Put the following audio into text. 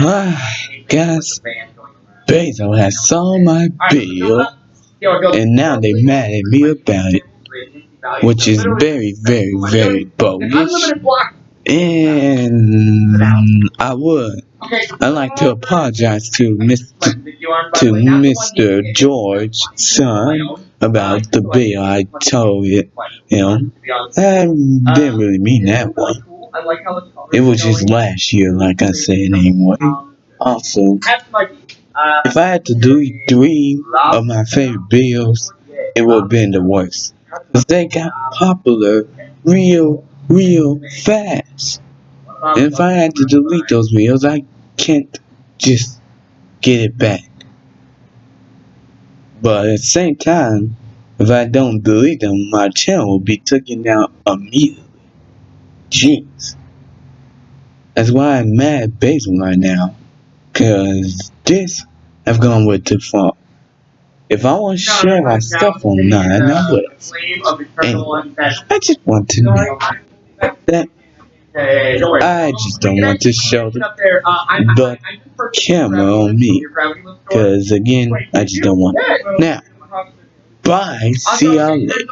Ah, guess Bezos has saw my bill, and now they mad at me about it, which is very, very, very bogus. And I would, I'd like to apologize to Mr. to Mr. George's son about the bill I told him. I didn't really mean that one. It was just last year, like I said anyway. Also, if I had to delete three of my favorite bills, it would have been the worst. Because they got popular real, real fast. And if I had to delete those videos, I can't just get it back. But at the same time, if I don't delete them, my channel will be taken down immediately. Jeez. That's why I'm mad Basil right now. Cause this have gone way too far. If I want to share my stuff online, I would. Anyway, I just want to know that I just don't want to show the, the camera on me. Cause again, I just don't want. Now, bye. See y'all later.